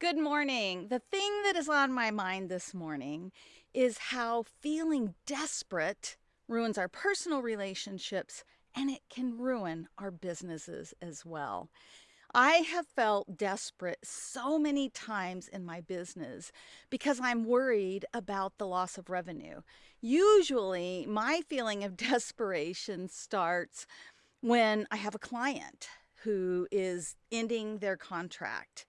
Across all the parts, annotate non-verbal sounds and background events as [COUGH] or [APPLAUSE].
Good morning. The thing that is on my mind this morning is how feeling desperate ruins our personal relationships and it can ruin our businesses as well. I have felt desperate so many times in my business because I'm worried about the loss of revenue. Usually, my feeling of [LAUGHS] desperation starts when I have a client who is ending their contract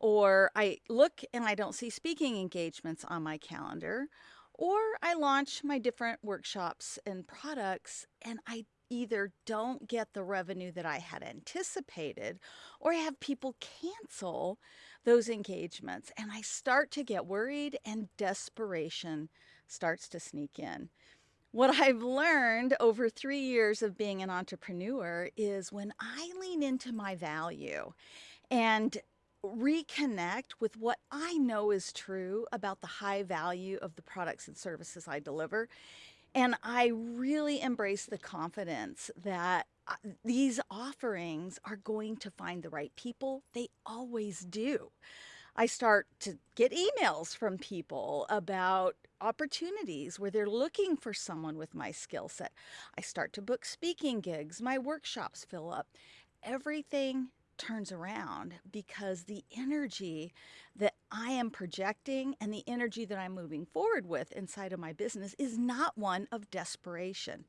or I look and I don't see speaking engagements on my calendar, or I launch my different workshops and products and I either don't get the revenue that I had anticipated or I have people cancel those engagements and I start to get worried and desperation starts to sneak in. What I've learned over three years of being an entrepreneur is when I lean into my value and reconnect with what I know is true about the high value of the products and services I deliver. And I really embrace the confidence that uh, these offerings are going to find the right people. They always do. I start to get emails from people about opportunities where they're looking for someone with my skill set. I start to book speaking gigs, my workshops fill up. Everything turns around because the energy that I am projecting and the energy that I'm moving forward with inside of my business is not one of desperation.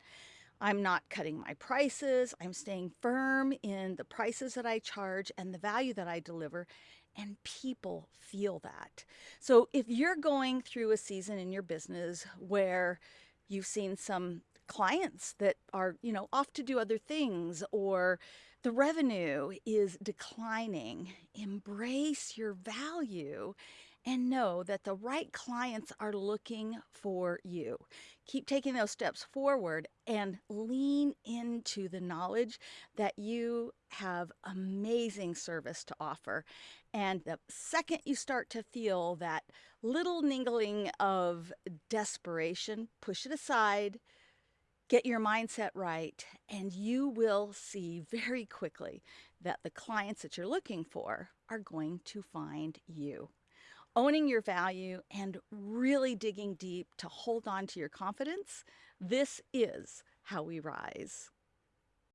I'm not cutting my prices. I'm staying firm in the prices that I charge and the value that I deliver. And people feel that. So if you're going through a season in your business where you've seen some clients that are, you know, off to do other things or the revenue is declining, embrace your value and know that the right clients are looking for you. Keep taking those steps forward and lean into the knowledge that you have amazing service to offer. And the second you start to feel that little niggling of desperation, push it aside Get your mindset right, and you will see very quickly that the clients that you're looking for are going to find you. Owning your value and really digging deep to hold on to your confidence, this is how we rise.